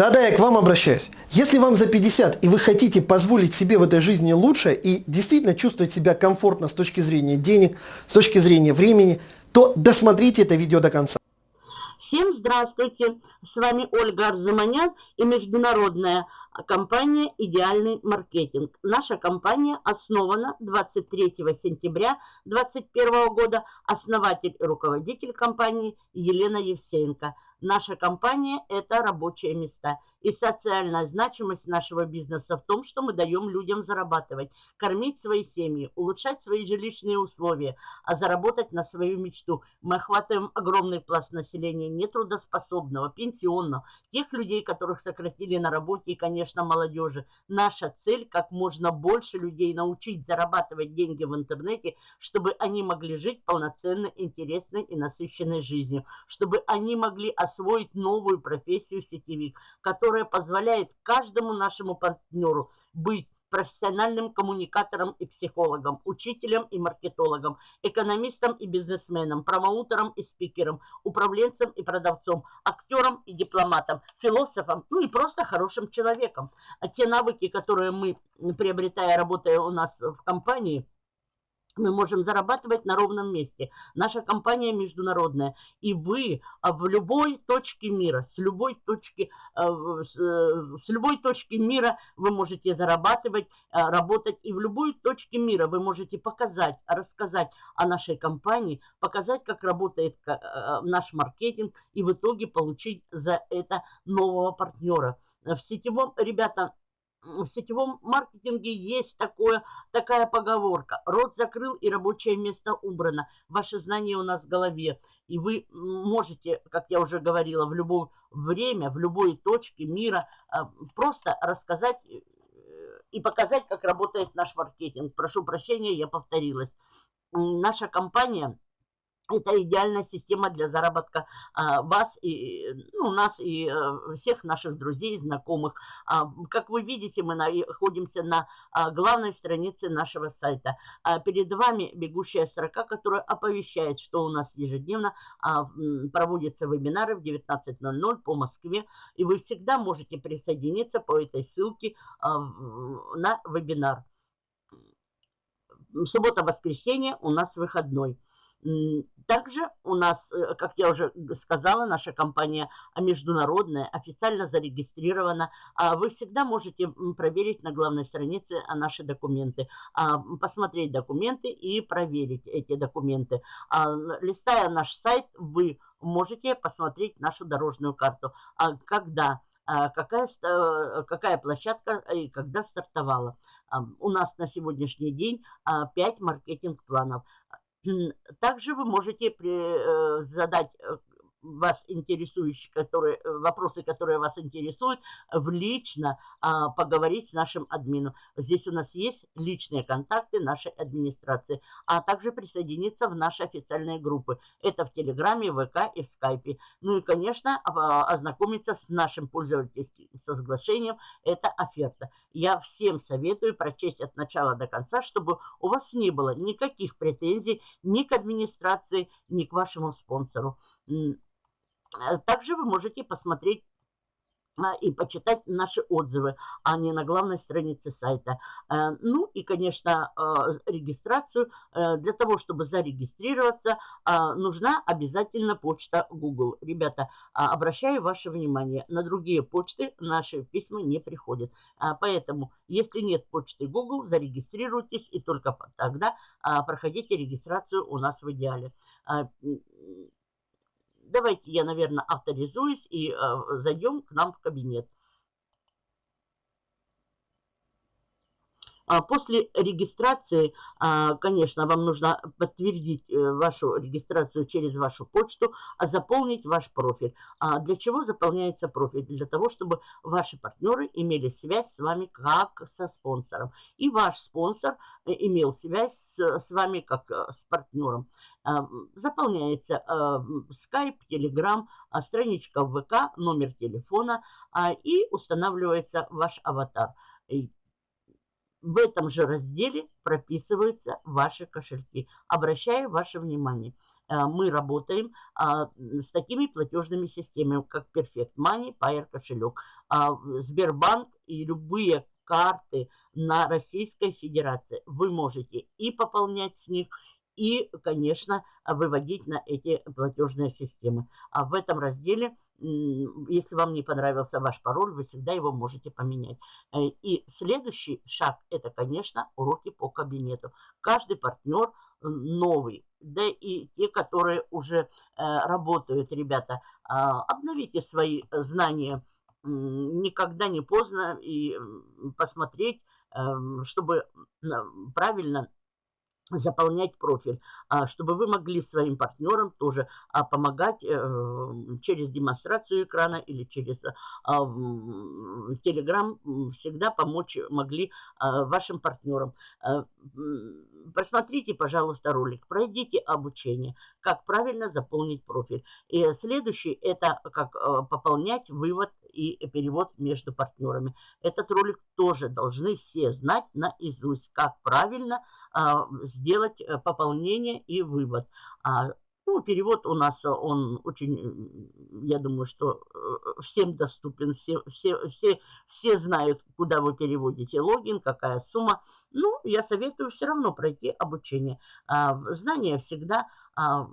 Да-да, я к вам обращаюсь. Если вам за 50 и вы хотите позволить себе в этой жизни лучше и действительно чувствовать себя комфортно с точки зрения денег, с точки зрения времени, то досмотрите это видео до конца. Всем здравствуйте! С вами Ольга Арзуманян и международная компания «Идеальный маркетинг». Наша компания основана 23 сентября 2021 года. Основатель и руководитель компании Елена Евсеенко – Наша компания – это рабочие места. И социальная значимость нашего бизнеса в том, что мы даем людям зарабатывать, кормить свои семьи, улучшать свои жилищные условия, а заработать на свою мечту. Мы охватываем огромный пласт населения нетрудоспособного, пенсионного, тех людей, которых сократили на работе и, конечно, молодежи. Наша цель – как можно больше людей научить зарабатывать деньги в интернете, чтобы они могли жить полноценной, интересной и насыщенной жизнью, чтобы они могли освоить новую профессию сетевик, которая позволяет каждому нашему партнеру быть профессиональным коммуникатором и психологом, учителем и маркетологом, экономистом и бизнесменом, промоутером и спикером, управленцем и продавцом, актером и дипломатом, философом, ну и просто хорошим человеком. А те навыки, которые мы, приобретая, работая у нас в компании – мы можем зарабатывать на ровном месте. Наша компания международная. И вы а, в любой точке мира, с любой точки, а, э, с любой точки мира вы можете зарабатывать, а, работать. И в любой точке мира вы можете показать, рассказать о нашей компании, показать, как работает наш маркетинг и в итоге получить за это нового партнера. В сетевом, ребята, в сетевом маркетинге есть такое, такая поговорка. Рот закрыл и рабочее место убрано. Ваше знание у нас в голове. И вы можете, как я уже говорила, в любое время, в любой точке мира а, просто рассказать э, и показать, как работает наш маркетинг. Прошу прощения, я повторилась. Наша компания это идеальная система для заработка а, вас и ну, нас и а, всех наших друзей, знакомых. А, как вы видите, мы находимся на а, главной странице нашего сайта. А, перед вами бегущая строка, которая оповещает, что у нас ежедневно а, проводятся вебинары в 19.00 по Москве. И вы всегда можете присоединиться по этой ссылке а, на вебинар. Суббота-воскресенье у нас выходной. Также у нас, э, как я уже сказала, наша компания международная, официально зарегистрирована. А вы всегда можете проверить на главной странице а, наши документы, а, посмотреть документы и проверить эти документы. Листая наш сайт, вы можете посмотреть нашу дорожную карту. Когда какая, э, какая площадка и когда стартовала. У нас на сегодняшний день 5 маркетинг-планов. Также вы можете э, задать э, вас интересующие, которые, э, вопросы, которые вас интересуют, в лично а, поговорить с нашим админом. Здесь у нас есть личные контакты нашей администрации, а также присоединиться в наши официальные группы. Это в Телеграме, ВК и в Скайпе. Ну и, конечно, ознакомиться с нашим пользовательским соглашением. Это оферта. Я всем советую прочесть от начала до конца, чтобы у вас не было никаких претензий ни к администрации, ни к вашему спонсору. Э, также вы можете посмотреть а, и почитать наши отзывы, а не на главной странице сайта. Э, ну и, конечно, э, регистрацию. Для того, чтобы зарегистрироваться, нужна обязательно почта Google. Ребята, обращаю ваше внимание, на другие почты наши письма не приходят. Поэтому, если нет почты Google, зарегистрируйтесь и только тогда проходите регистрацию у нас в идеале. Давайте я, наверное, авторизуюсь и э, зайдем к нам в кабинет. После регистрации, а, конечно, вам нужно подтвердить э, вашу регистрацию через вашу почту, а заполнить ваш профиль. А для чего заполняется профиль? Для того, чтобы ваши партнеры имели связь с вами как со спонсором. И ваш спонсор э, имел связь с, вами как с партнером. Заполняется Skype, Telegram, страничка ВК, номер телефона и устанавливается ваш аватар в этом же разделе прописываются ваши кошельки. Обращаю ваше внимание. Э, мы работаем а, с такими платежными системами, как Perfect Money, Payer кошелек. а, Сбербанк и любые карты на Российской Федерации. Вы можете и пополнять с них, и, конечно, выводить на эти платежные системы. А в этом разделе, если вам не понравился ваш пароль, вы всегда его можете поменять. Э, и следующий шаг – это, конечно, уроки по кабинету. Каждый партнер новый, да и те, которые уже э, работают, ребята, обновите свои знания, никогда не поздно и посмотреть, чтобы правильно заполнять профиль, а, чтобы вы могли своим партнерам тоже а, помогать э, через демонстрацию экрана или через Telegram а, всегда помочь могли вашим партнерам. Просмотрите, пожалуйста, ролик, пройдите обучение, как правильно заполнить профиль. И следующий – это как пополнять вывод и перевод между партнерами. Этот ролик тоже должны все знать наизусть, как правильно сделать э, пополнение и вывод. А, ну, перевод у нас, он очень, я думаю, что э, всем доступен, все, все, все, все знают, куда вы переводите логин, какая сумма. Ну, я советую все равно пройти обучение. А, знания всегда а,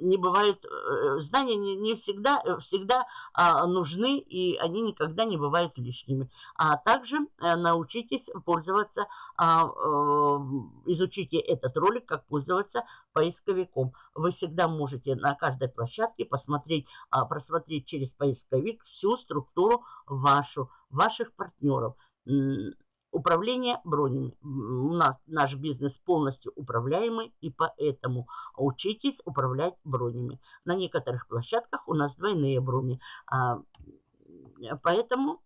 не бывает, э, знания не, не всегда, э, всегда а, нужны, и они никогда не бывают лишними. А также а, научитесь пользоваться, а, а, изучите этот ролик, как пользоваться поисковиком. Вы всегда можете на каждой площадке посмотреть, а, просмотреть через поисковик всю структуру вашу, ваших партнеров Управление бронями. У нас наш бизнес полностью управляемый, и поэтому учитесь управлять бронями. На некоторых площадках у нас двойные брони. А, поэтому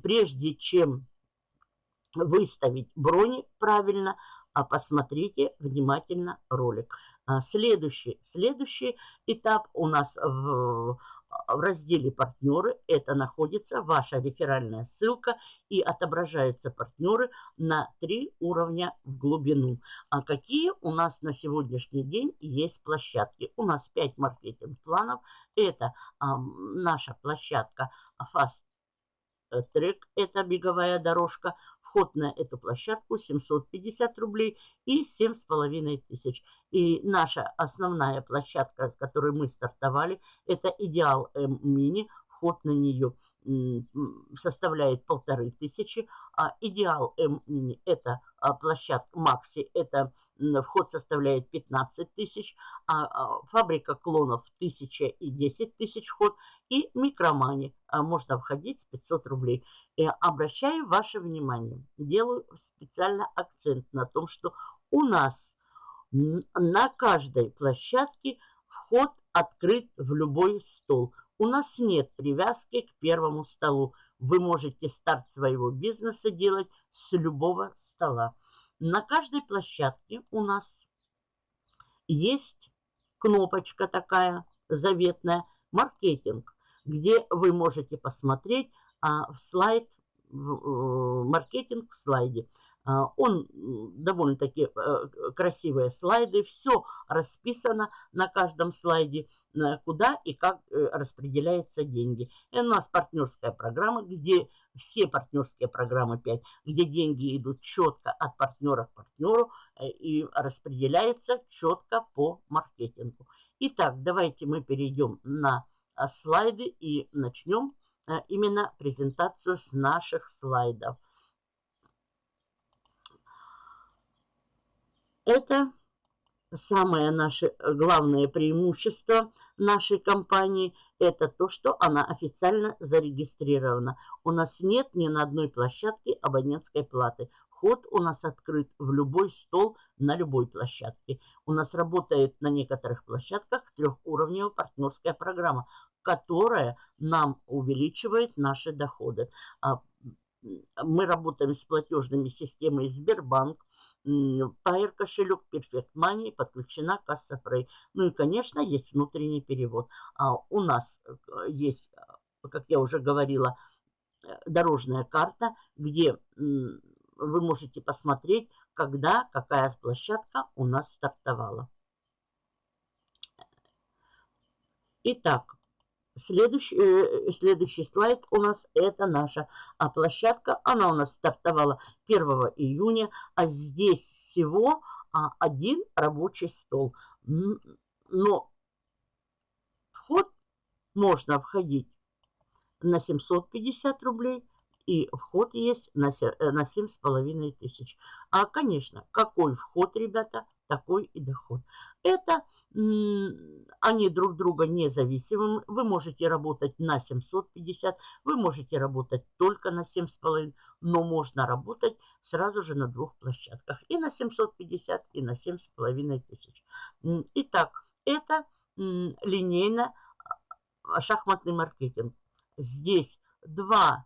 прежде чем выставить брони правильно, а посмотрите внимательно ролик. А, следующий, следующий этап у нас в в разделе «Партнеры» это находится ваша реферальная ссылка и отображаются партнеры на три уровня в глубину. А какие у нас на сегодняшний день есть площадки? У нас 5 маркетинг-планов. Это а, наша площадка Fast Track, это беговая дорожка. Вход на эту площадку 750 рублей и 7,5 тысяч. И наша основная площадка, с которой мы стартовали, это Идеал М Мини. Вход на нее составляет полторы тысячи, а Идеал М Мини это а, площадка Макси, это вход составляет 15 тысяч, а, а фабрика клонов 1000 и 10 тысяч вход, и микромани а, можно входить с 500 рублей. И обращаю ваше внимание, делаю специально акцент на том, что у нас на каждой площадке вход открыт в любой стол. У нас нет привязки к первому столу. Вы можете старт своего бизнеса делать с любого стола. На каждой площадке у нас есть кнопочка такая заветная «Маркетинг», где вы можете посмотреть а, в слайд, в, маркетинг в слайде. А, он довольно-таки э, красивые слайды, все расписано на каждом слайде, э, куда и как э, распределяются деньги. И у нас партнерская программа, где все партнерские программы 5, где деньги идут четко от партнера к партнеру и распределяются четко по маркетингу. Итак, давайте мы перейдем на слайды и начнем именно презентацию с наших слайдов. Это самое наше э, главное преимущество нашей компании, это то, что она официально зарегистрирована. У нас нет ни на одной площадке абонентской платы. Вход у нас открыт в любой стол на любой площадке. У нас работает на некоторых площадках трехуровневая партнерская программа, которая нам увеличивает наши доходы. А, мы работаем с платежными системой Сбербанк, Pair кошелек Perfect Money подключена касса Frey. Ну и, конечно, есть внутренний перевод. А у нас э, есть, э, как я уже говорила, э, дорожная карта, где вы можете посмотреть, когда какая площадка у нас стартовала. Итак, Следующий, э, следующий слайд у нас это наша а площадка. Она у нас стартовала 1 июня, а здесь всего а, один рабочий стол. Но вход можно входить на 750 рублей, и вход есть на 7,5 э, тысяч. А, конечно, какой вход, ребята, такой и доход. Это они друг друга независимы. Вы можете работать на 750, вы можете работать только на 7,5, но можно работать сразу же на двух площадках. И на 750, и на 7,5 тысяч. Итак, это линейно а, маркетинг. Здесь два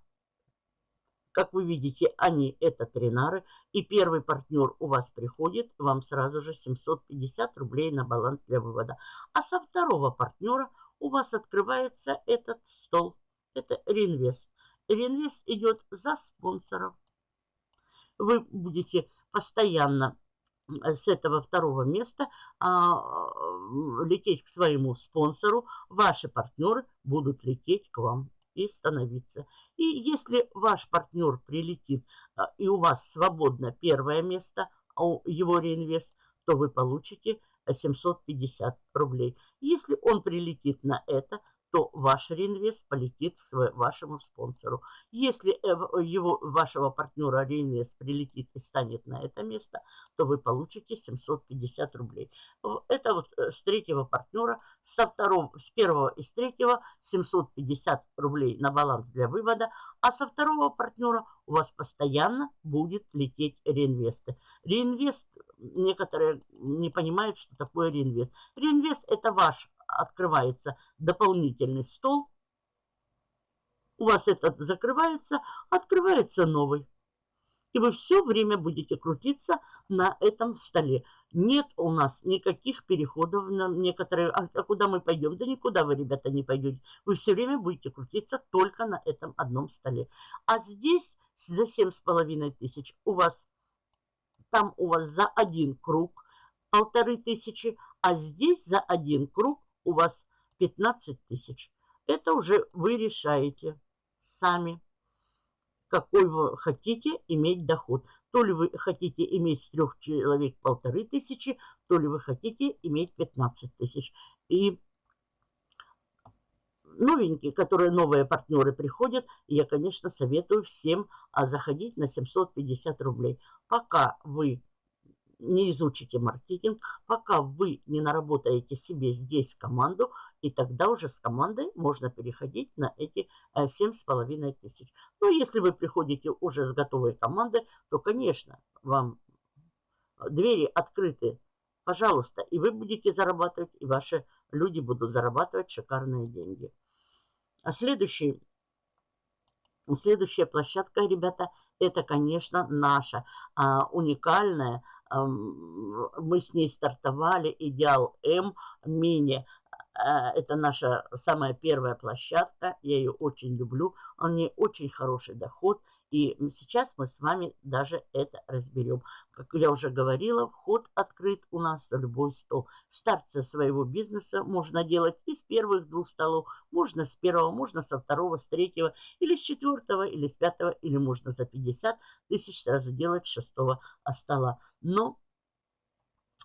как вы видите, они это тренары. И первый партнер у вас приходит, вам сразу же 750 рублей на баланс для вывода. А со второго партнера у вас открывается этот стол. Это реинвест. Реинвест идет за спонсоров. Вы будете постоянно с этого второго места а, лететь к своему спонсору. Ваши партнеры будут лететь к вам и становиться. И если ваш партнер прилетит, а, и у вас свободно первое место, а его реинвест, то вы получите 750 рублей. Если он прилетит на это, то ваш реинвест полетит вашему спонсору. Если э, его, вашего партнера реинвест прилетит и станет на это место, то вы получите 750 рублей. Это вот э, с третьего партнера, со второго, с первого и с третьего 750 рублей на баланс для вывода, а со второго партнера у вас постоянно будет лететь реинвесты. Реинвест, некоторые не понимают, что такое реинвест. Реинвест это ваш открывается дополнительный стол. У вас этот закрывается, открывается новый. И вы все время будете крутиться на этом столе. Нет у нас никаких переходов на некоторые... А, а куда мы пойдем? Да никуда вы, ребята, не пойдете. Вы все время будете крутиться только на этом одном столе. А здесь за семь с половиной тысяч у вас... Там у вас за один круг полторы тысячи, а здесь за один круг у вас 15 тысяч. Это уже вы решаете сами, какой вы хотите иметь доход. То ли вы хотите иметь с трех человек полторы тысячи, то ли вы хотите иметь 15 тысяч. И новенькие, которые новые партнеры приходят, я, конечно, советую всем а, заходить на 750 рублей. Пока вы не изучите маркетинг, пока вы не наработаете себе здесь команду, и тогда уже с командой можно переходить на эти 7,5 э, тысяч. Но если вы приходите уже с готовой командой, то, конечно, вам двери открыты, пожалуйста, и вы будете зарабатывать, и ваши люди будут зарабатывать шикарные деньги. А следующий, следующая площадка, ребята, это, конечно, наша а, уникальная мы с ней стартовали «Идеал М» мини. А, это наша самая первая площадка. Я ее очень люблю. У нее очень хороший доход. И сейчас мы с вами даже это разберем. Как я уже говорила, вход открыт у нас на любой стол. Старт со своего бизнеса можно делать из первых двух столов. Можно с первого, можно со второго, с третьего, или с четвертого, или с пятого, или можно за 50 тысяч сразу делать с шестого стола. Но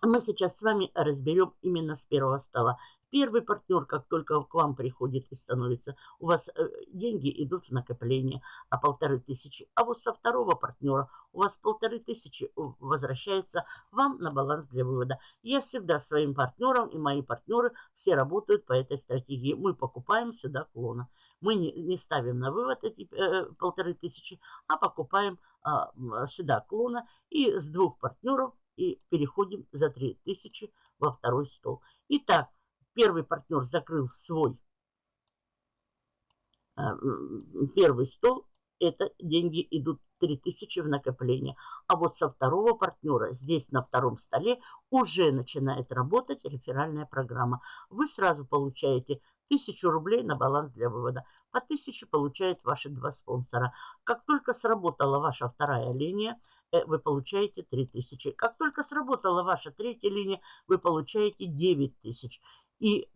мы сейчас с вами разберем именно с первого стола. Первый партнер, как только к вам приходит и становится, у вас э, деньги идут в накопление, а полторы тысячи. А вот со второго партнера у вас полторы тысячи возвращается вам на баланс для вывода. Я всегда своим партнерам и мои партнеры все работают по этой стратегии. Мы покупаем сюда клона. Мы не, не ставим на вывод эти э, полторы тысячи, а покупаем э, сюда клона и с двух партнеров и переходим за 3000 во второй стол. Итак, первый партнер закрыл свой э, первый стол, это деньги идут 3000 в накопление. А вот со второго партнера здесь на втором столе уже начинает работать реферальная программа. Вы сразу получаете 1000 рублей на баланс для вывода. По 1000 получают ваши два спонсора. Как только сработала ваша вторая линия, э, вы получаете 3000. Как только сработала ваша третья линия, вы получаете 9000. И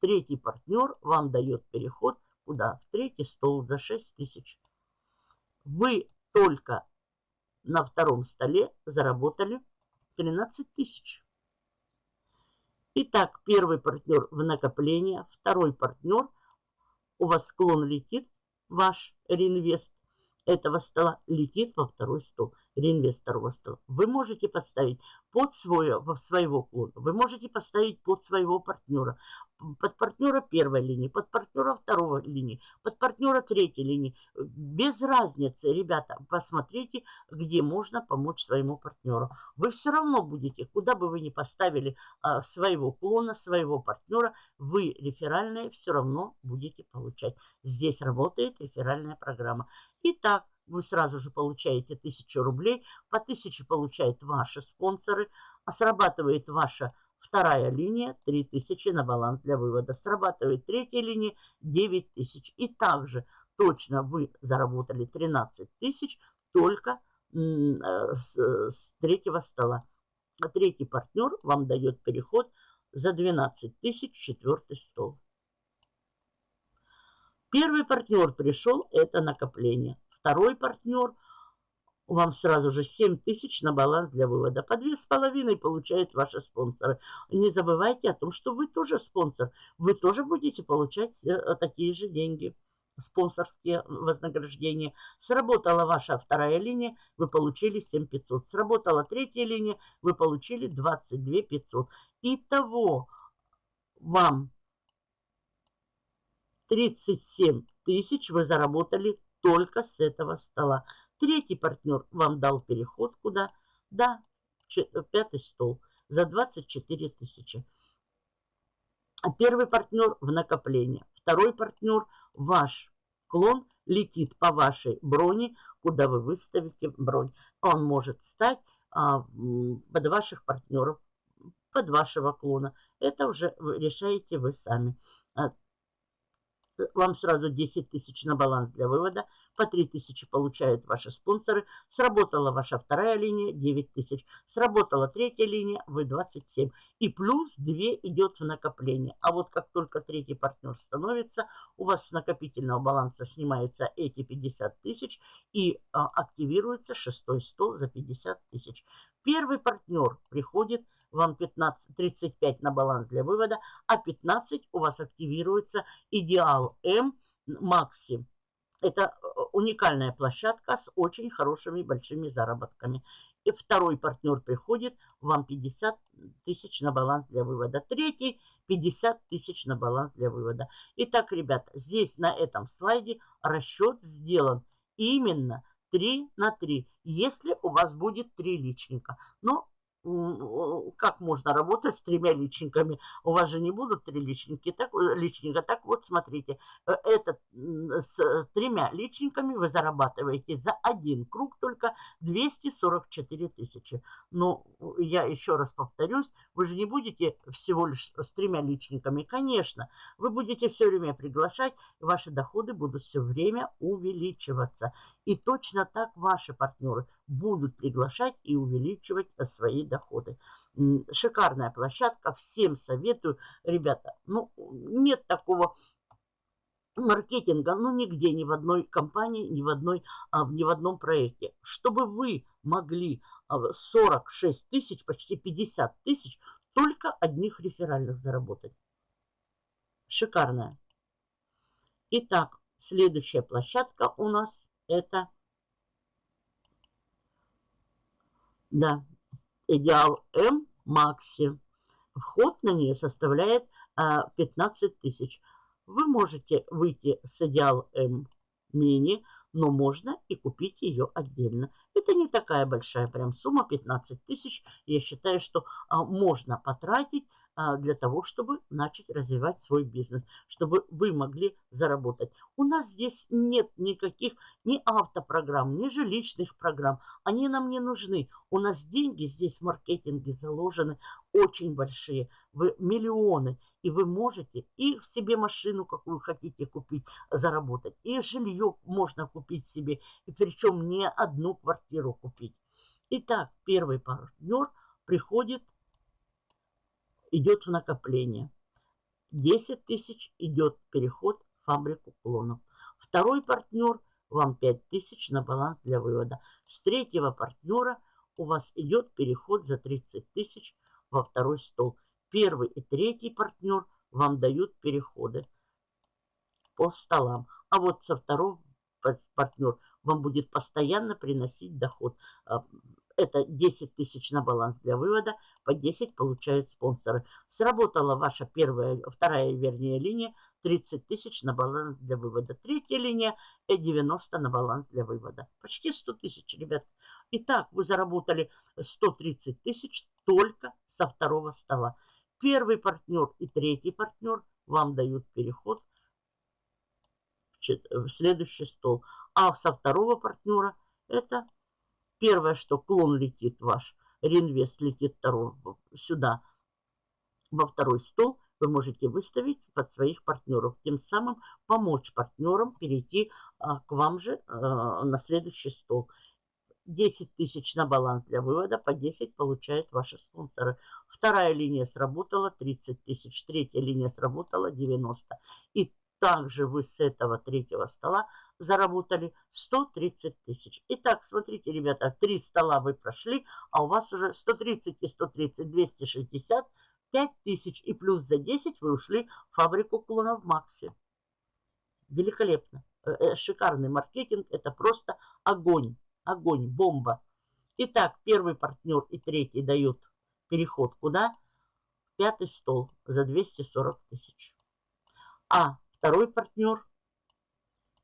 Третий партнер вам дает переход куда? В третий стол за 6 тысяч. Вы только на втором столе заработали 13 тысяч. Итак, первый партнер в накопление, второй партнер, у вас склон летит, ваш реинвест этого стола летит во второй стол реинвесторного стола. Вы можете поставить под свое, своего клона, вы можете поставить под своего партнера, под партнера первой линии, под партнера второй линии, под партнера третьей линии. Без разницы, ребята, посмотрите, где можно помочь своему партнеру. Вы все равно будете, куда бы вы ни поставили а, своего клона, своего партнера, вы реферальные все равно будете получать. Здесь работает реферальная программа. Итак, вы сразу же получаете 1000 рублей, по 1000 получают ваши спонсоры, а срабатывает ваша вторая линия 3000 на баланс для вывода, срабатывает третья линия 9000. И также точно вы заработали 13 тысяч только э, с, с третьего стола. А третий партнер вам дает переход за 12 тысяч четвертый стол. Первый партнер пришел, это накопление второй партнер, вам сразу же 7 тысяч на баланс для вывода. По 2,5 получают ваши спонсоры. Не забывайте о том, что вы тоже спонсор. Вы тоже будете получать э, такие же деньги спонсорские вознаграждения. Сработала ваша вторая линия, вы получили 7500. Сработала третья линия, вы получили 22 500. Итого вам 37 тысяч вы заработали только с этого стола. Третий партнер вам дал переход куда? Да, пятый стол за 24 тысячи. А первый партнер в накопление. Второй партнер, ваш клон, летит по вашей броне, куда вы выставите бронь. Он может стать а, под ваших партнеров, под вашего клона. Это уже решаете вы сами. Вам сразу 10 тысяч на баланс для вывода, по 3 тысячи получают ваши спонсоры. Сработала ваша вторая линия, 9 тысяч. Сработала третья линия, вы 27. И плюс 2 идет в накопление. А вот как только третий партнер становится, у вас с накопительного баланса снимаются эти 50 тысяч и а, активируется шестой стол за 50 тысяч. Первый партнер приходит вам 15, 35 на баланс для вывода, а 15 у вас активируется идеал М Макси. Это э, уникальная площадка с очень хорошими большими заработками. И второй партнер приходит, вам 50 тысяч на баланс для вывода. Третий 50 тысяч на баланс для вывода. Итак, ребята, здесь на этом слайде расчет сделан именно 3 на 3, если у вас будет 3 личника. Но как можно работать с тремя личниками? У вас же не будут три личники, так, э, личника. Так вот, смотрите, э, этот, с тремя личниками вы зарабатываете за один круг только 244 тысячи. Но я еще раз повторюсь, вы же не будете всего лишь с тремя личниками. Конечно, вы будете все время приглашать, ваши доходы будут все время увеличиваться. И точно так ваши партнеры будут приглашать и увеличивать свои доходы. Шикарная площадка, всем советую. Ребята, ну нет такого маркетинга, ну нигде, ни в одной компании, ни в, одной, а, ни в одном проекте. Чтобы вы могли 46 а, тысяч, почти 50 тысяч только одних реферальных заработать. Шикарная. Итак, следующая площадка у нас это Да, идеал М Макси. Вход на нее составляет а, 15 тысяч. Вы можете выйти с идеал М мини, но можно и купить ее отдельно. Это не такая большая прям сумма, 15 тысяч. Я считаю, что а, можно потратить а, для того, чтобы начать развивать свой бизнес, чтобы вы могли заработать. У нас здесь нет никаких ни автопрограмм, ни жилищных программ. Они нам не нужны. У нас деньги здесь в маркетинге заложены очень большие, вы миллионы. И вы можете и себе машину, какую хотите купить, заработать, и жилье можно купить себе, и причем не одну квартиру купить. Итак, первый партнер приходит идет в накопление. 10 тысяч идет переход в фабрику клонов. Второй партнер вам 5 тысяч на баланс для вывода. С третьего партнера у вас идет переход за 30 тысяч во второй стол. Первый и третий партнер вам дают переходы по столам. А вот со второго партнер вам будет постоянно приносить доход. Это 10 тысяч на баланс для вывода, по 10 получают спонсоры. Сработала ваша первая, вторая, вернее, линия, 30 тысяч на баланс для вывода. Третья линия и 90 на баланс для вывода. Почти 100 тысяч, ребят. Итак, вы заработали 130 тысяч только со второго стола. Первый партнер и третий партнер вам дают переход в следующий стол. А со второго партнера это первое, что клон летит ваш, реинвест летит второй, сюда, во второй стол, вы можете выставить под своих партнеров. Тем самым помочь партнерам перейти а, к вам же а, на следующий стол. 10 тысяч на баланс для вывода, по 10 получают ваши спонсоры. Вторая линия сработала 30 тысяч, третья линия сработала 90. И также вы с этого третьего стола заработали 130 тысяч. Итак, смотрите, ребята, три стола вы прошли, а у вас уже 130 и 130, 260, 5 тысяч. И плюс за 10 вы ушли в фабрику клонов Макси. Великолепно. Э, э, шикарный маркетинг. Это просто огонь. Огонь, бомба. Итак, первый партнер и третий дают переход куда? Пятый стол за 240 тысяч. А Второй партнер –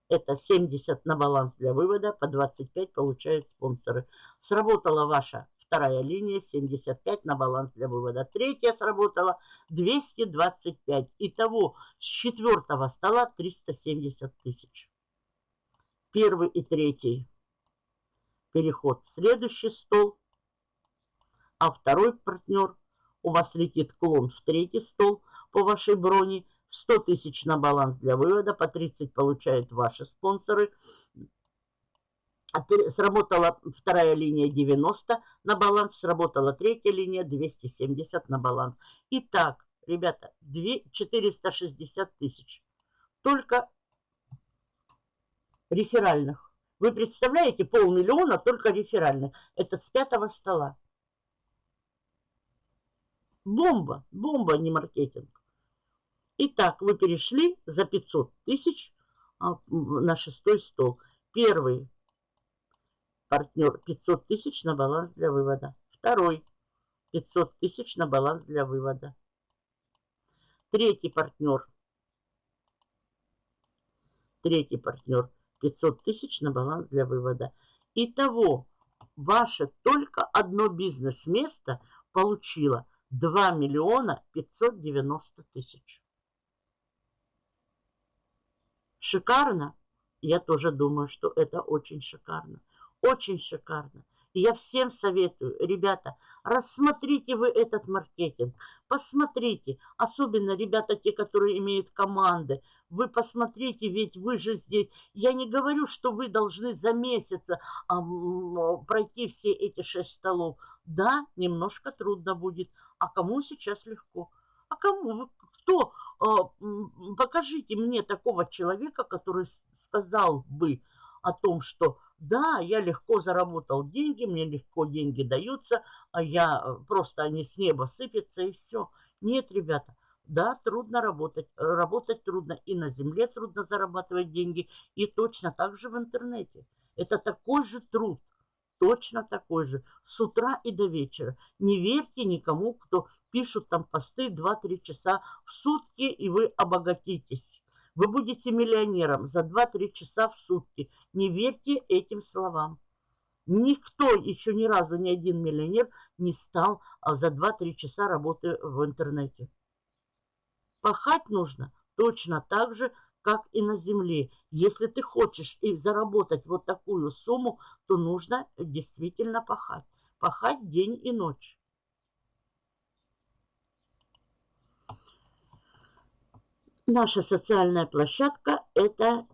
это 70 на баланс для вывода, по 25 получают спонсоры. Сработала ваша вторая линия, 75 на баланс для вывода. Третья сработала 225. Итого с четвертого стола 370 тысяч. Первый и третий переход в следующий стол. А второй партнер у вас летит клон в третий стол по вашей броне – 100 тысяч на баланс для вывода, по 30 получают ваши спонсоры. Сработала вторая линия 90 на баланс, сработала третья линия 270 на баланс. Итак, ребята, 460 тысяч. Только реферальных. Вы представляете, полмиллиона только реферальных. Это с пятого стола. Бомба, бомба, не маркетинг. Итак, вы перешли за 500 тысяч а, на шестой стол. Первый партнер 500 тысяч на баланс для вывода. Второй 500 тысяч на баланс для вывода. Третий партнер. Третий партнер 500 тысяч на баланс для вывода. Итого, ваше только одно бизнес-место получило 2 миллиона 590 тысяч. Шикарно? Я тоже думаю, что это очень шикарно. Очень шикарно. И я всем советую, ребята, рассмотрите вы этот маркетинг, посмотрите, особенно ребята, те, которые имеют команды, вы посмотрите, ведь вы же здесь, я не говорю, что вы должны за месяц а, пройти все эти шесть столов. Да, немножко трудно будет, а кому сейчас легко? А кому? Кто? А, покажите мне такого человека, который сказал бы о том, что да, я легко заработал деньги, мне легко деньги даются, а я э, просто они с неба сыпятся и все. Нет, ребята, да, трудно работать. Работать трудно и на земле трудно зарабатывать деньги, и точно так же в интернете. Это такой же труд, точно такой же, с утра и до вечера. Не верьте никому, кто пишут там посты 2-3 часа в сутки, и вы обогатитесь. Вы будете миллионером за 2-3 часа в сутки. Не верьте этим словам. Никто еще ни разу, ни один миллионер не стал а за 2-3 часа работы в интернете. Пахать нужно точно так же, как и на земле. Если ты хочешь и заработать вот такую сумму, то нужно действительно пахать. Пахать день и ночь. Наша социальная площадка – это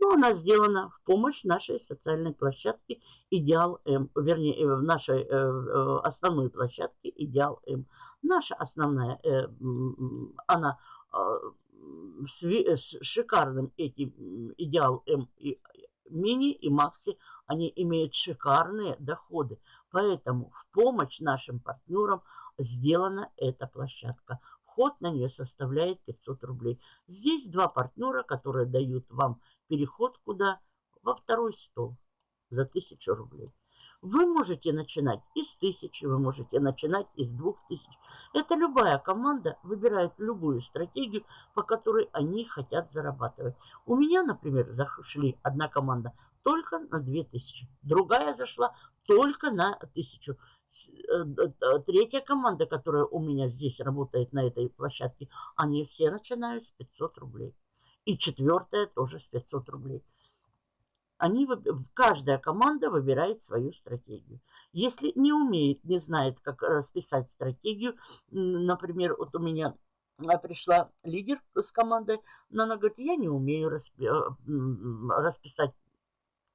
но она сделана в помощь нашей социальной площадке Идеал М, вернее, э, в нашей э, э, основной площадке Идеал М. Наша основная, она с шикарным этим Идеал М и Мини и Макси, они имеют шикарные доходы. Поэтому в помощь нашим партнерам сделана эта площадка. Вход на нее составляет 500 рублей. Здесь два партнера, которые дают вам переход куда? Во второй стол за 1000 рублей. Вы можете начинать из тысячи, вы можете начинать из двух тысяч. Это любая команда выбирает любую стратегию, по которой они хотят зарабатывать. У меня, например, зашли одна команда только на 2000, другая зашла только на 1000. Э, третья команда, которая у меня здесь работает на этой площадке, они все начинают с 500 рублей. И четвертая тоже с 500 рублей. Они, каждая команда выбирает свою стратегию. Если не умеет, не знает, как расписать стратегию, например, вот у меня а, пришла лидер с командой, но она говорит, я не умею э, расписать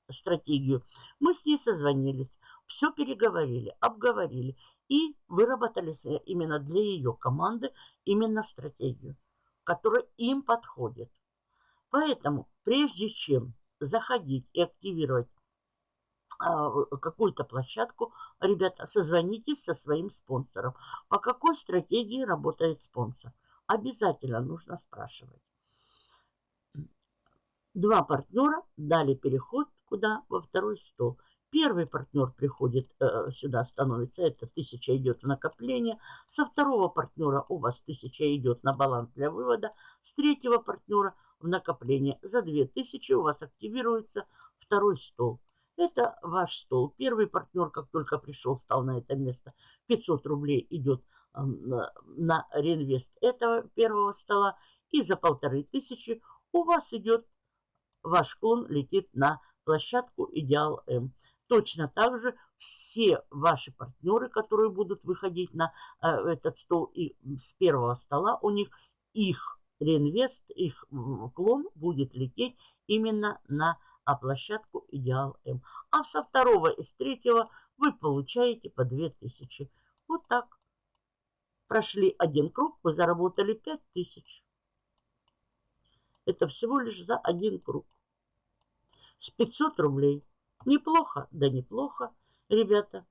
стратегию. Мы с ней созвонились, все переговорили, обговорили и выработали именно для ее команды именно стратегию, которая им подходит. Поэтому, прежде чем заходить и активировать а, какую-то площадку, ребята, созвонитесь со своим спонсором. По какой стратегии работает спонсор? Обязательно нужно спрашивать. Два партнера дали переход куда? Во второй стол. Первый партнер приходит э, сюда, становится, это тысяча идет в накопление. Со второго партнера у вас тысяча идет на баланс для вывода. С третьего партнера в накопление. За 2000 у вас активируется второй стол. Это ваш стол. Первый партнер, как только пришел, стал на это место, 500 рублей идет на реинвест этого первого стола. И за полторы тысячи у вас идет, ваш клон летит на площадку Идеал М. Точно так же все ваши партнеры, которые будут выходить на э, этот стол и с первого стола, у них их реинвест, их клон будет лететь именно на а площадку Идеал М. А со второго и с третьего вы получаете по 2000. Вот так. Прошли один круг, вы заработали 5000. Это всего лишь за один круг. С 500 рублей. Неплохо, да неплохо, ребята.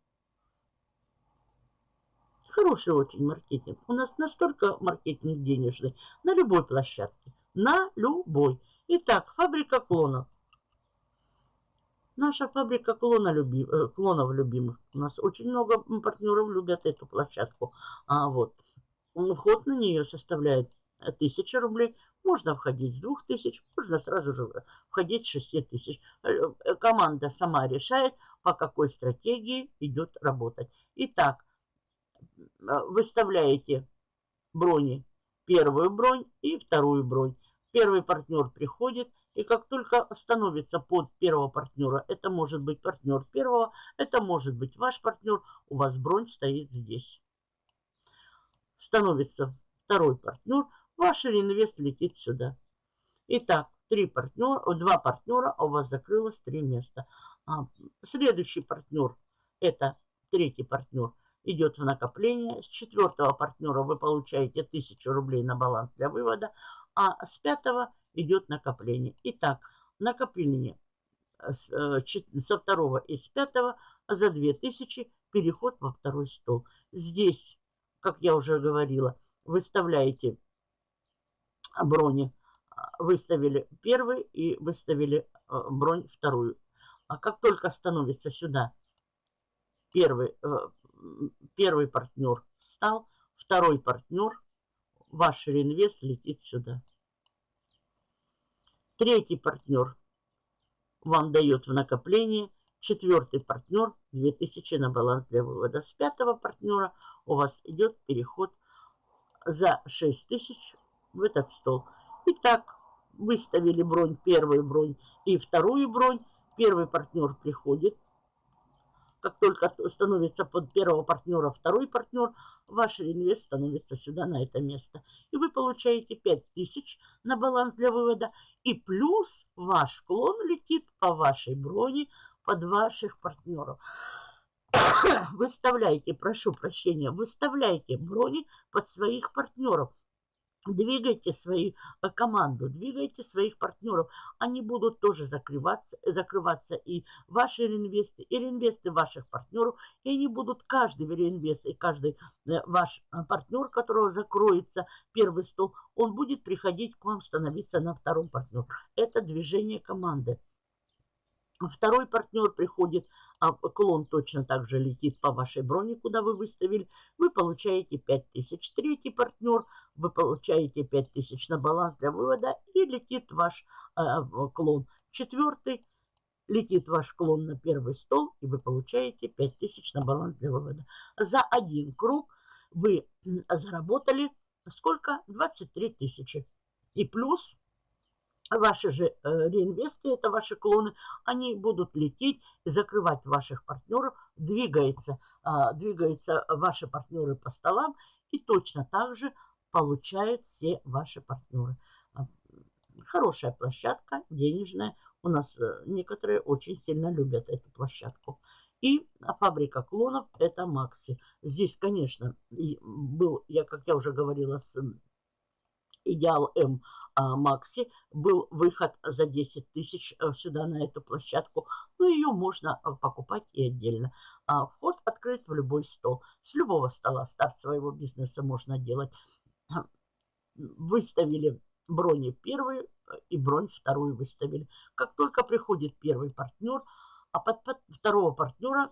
Хороший очень маркетинг. У нас настолько маркетинг денежный на любой площадке. На любой. Итак, фабрика клонов. Наша фабрика клона люби, э, клонов любимых. У нас очень много партнеров любят эту площадку. А вот вход на нее составляет 1000 рублей. Можно входить с 2000, можно сразу же входить с 6000. Э, э, команда сама решает, по какой стратегии идет работать. Итак, Э, выставляете брони, первую бронь и вторую бронь. Первый партнер приходит, и как только становится под первого партнера, это может быть партнер первого, это может быть ваш партнер, у вас бронь стоит здесь. Становится второй партнер, ваш реинвест летит сюда. Итак, три партнера, два партнера, а у вас закрылось три места. А, следующий партнер, это третий партнер – идет в накопление. С четвертого партнера вы получаете 1000 рублей на баланс для вывода, а с пятого идет накопление. Итак, накопление э, э, со второго и с пятого за 2000 переход во второй стол. Здесь, как я уже говорила, выставляете брони. Выставили первый и выставили э, бронь вторую. А как только становится сюда первый, первый партнер встал, второй партнер, ваш реинвест летит сюда. Третий партнер вам дает в накопление, четвертый партнер 2000 на баланс для вывода. С пятого партнера у вас идет переход за 6000 в этот стол. Итак, выставили бронь, первую бронь и вторую бронь. Первый партнер приходит, как только становится под первого партнера второй партнер, ваш реинвест становится сюда, на это место. И вы получаете 5000 на баланс для вывода. И плюс ваш клон летит по вашей броне под ваших партнеров. Выставляйте, прошу прощения, выставляйте брони под своих партнеров. Двигайте свою команду, двигайте своих партнеров. Они будут тоже закрываться, закрываться и ваши реинвесты, и реинвесты ваших партнеров. И они будут, каждый реинвест и каждый э, ваш э, партнер, которого закроется первый стол, он будет приходить к вам становиться на втором партнер. Это движение команды. Второй партнер приходит а клон точно так же летит по вашей броне, куда вы выставили, вы получаете 5000. Третий партнер, вы получаете 5000 на баланс для вывода и летит ваш э, клон. Четвертый, летит ваш клон на первый стол и вы получаете 5000 на баланс для вывода. За один круг вы заработали сколько? 23 тысячи. И плюс ваши же э, реинвесты, это ваши клоны, они будут лететь закрывать ваших партнеров, двигается, а, двигаются ваши партнеры по столам и точно так же получают все ваши партнеры. А, хорошая площадка, денежная. У нас э, некоторые очень сильно любят эту площадку. И фабрика клонов это Макси. Здесь, конечно, был, я, как я уже говорила, с Идеал М Макси был выход за 10 тысяч э, сюда на эту площадку. Но ее можно э, покупать и отдельно. А, вход открыт в любой стол. С любого стола старт своего бизнеса можно делать. Выставили брони первую э, и бронь вторую выставили. Как только приходит первый партнер, а под, под второго партнера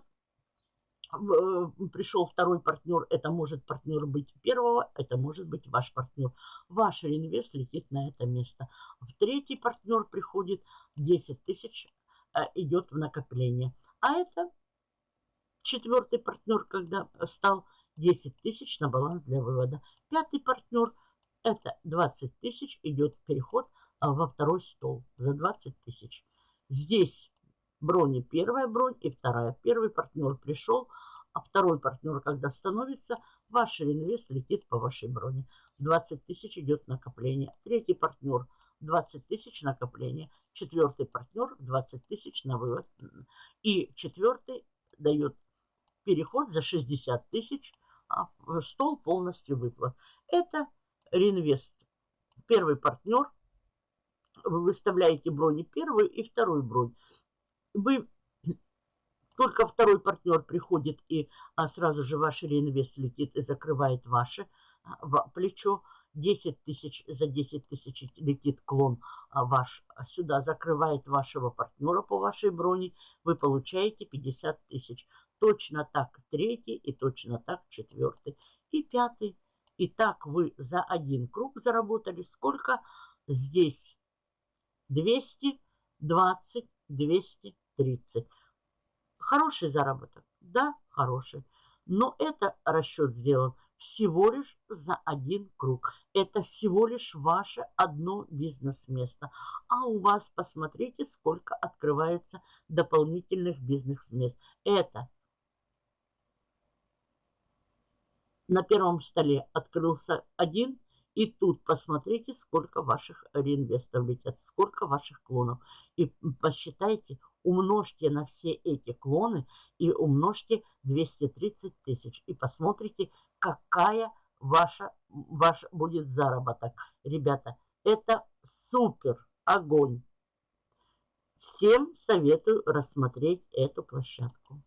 пришел второй партнер, это может партнер быть первого, это может быть ваш партнер. Ваш реинвест летит на это место. В третий партнер приходит 10 тысяч, э, идет в накопление. А это четвертый партнер, когда стал 10 тысяч на баланс для вывода. Пятый партнер, это 20 тысяч, идет переход э, во второй стол за 20 тысяч. Здесь брони первая бронь и вторая. Первый партнер пришел, а второй партнер, когда становится, ваш реинвест летит по вашей броне. 20 тысяч идет накопление. Третий партнер 20 тысяч накопление. Четвертый партнер 20 тысяч на вывод. И четвертый дает переход за 60 тысяч, а стол полностью выплат. Это реинвест. Первый партнер. Вы выставляете брони первую и вторую бронь вы только второй партнер приходит и а, сразу же ваш реинвест летит и закрывает ваше а, плечо. 10 тысяч за 10 тысяч летит клон а, ваш сюда, закрывает вашего партнера по вашей броне. Вы получаете 50 тысяч. Точно так третий и точно так четвертый и пятый. И так вы за один круг заработали сколько? Здесь 220, 200, 30. Хороший заработок? Да, хороший. Но это расчет сделан всего лишь за один круг. Это всего лишь ваше одно бизнес-место. А у вас, посмотрите, сколько открывается дополнительных бизнес-мест. Это на первом столе открылся один, и тут посмотрите, сколько ваших реинвестов летят, сколько ваших клонов. И посчитайте, умножьте на все эти клоны и умножьте 230 тысяч. И посмотрите, какая ваша, ваш будет заработок. Ребята, это супер огонь. Всем советую рассмотреть эту площадку.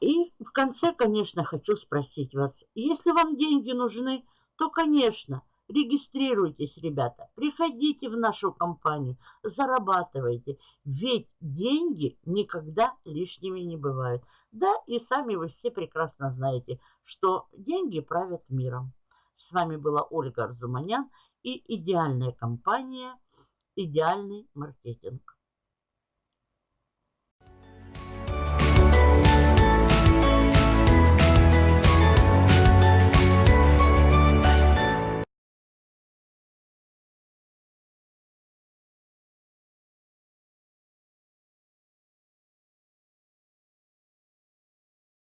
И в конце, конечно, хочу спросить вас, если вам деньги нужны, то, конечно, регистрируйтесь, ребята, приходите в нашу компанию, зарабатывайте, ведь деньги никогда лишними не бывают. Да, и сами вы все прекрасно знаете, что деньги правят миром. С вами была Ольга Арзуманян и идеальная компания «Идеальный маркетинг».